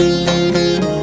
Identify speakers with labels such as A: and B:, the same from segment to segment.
A: Música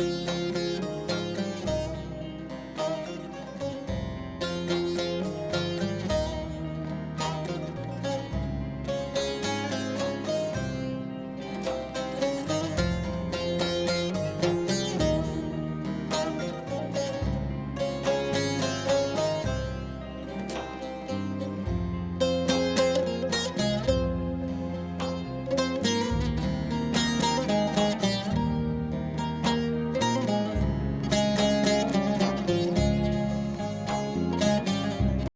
A: Thank